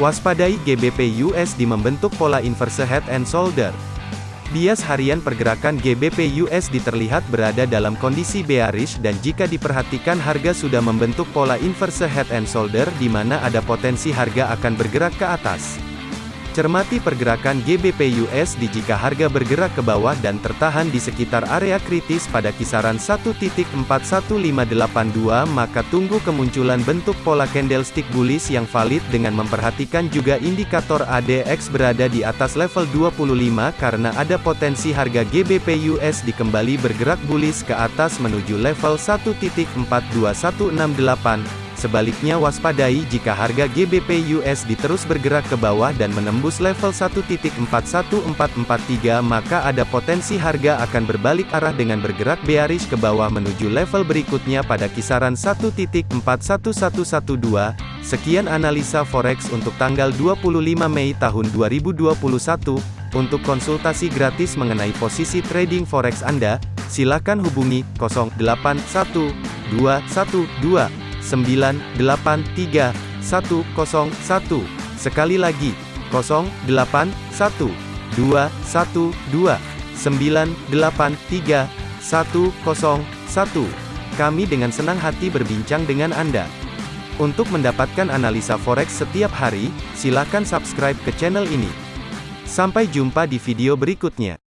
Waspadai GBP USD membentuk pola inverse head and shoulder. Bias harian pergerakan GBP USD terlihat berada dalam kondisi bearish dan jika diperhatikan harga sudah membentuk pola inverse head and shoulder di mana ada potensi harga akan bergerak ke atas. Cermati pergerakan GBP USD jika harga bergerak ke bawah dan tertahan di sekitar area kritis pada kisaran 1.41582 maka tunggu kemunculan bentuk pola candlestick bullish yang valid dengan memperhatikan juga indikator ADX berada di atas level 25 karena ada potensi harga GBP USD kembali bergerak bullish ke atas menuju level 1.42168 Sebaliknya waspadai jika harga GBP USD terus bergerak ke bawah dan menembus level 1.41443 maka ada potensi harga akan berbalik arah dengan bergerak bearish ke bawah menuju level berikutnya pada kisaran 1.41112. Sekian analisa forex untuk tanggal 25 Mei tahun 2021. Untuk konsultasi gratis mengenai posisi trading forex Anda, silakan hubungi 081212 983 101. Sekali lagi, 081 212 983 101. Kami dengan senang hati berbincang dengan Anda. Untuk mendapatkan analisa forex setiap hari, silakan subscribe ke channel ini. Sampai jumpa di video berikutnya.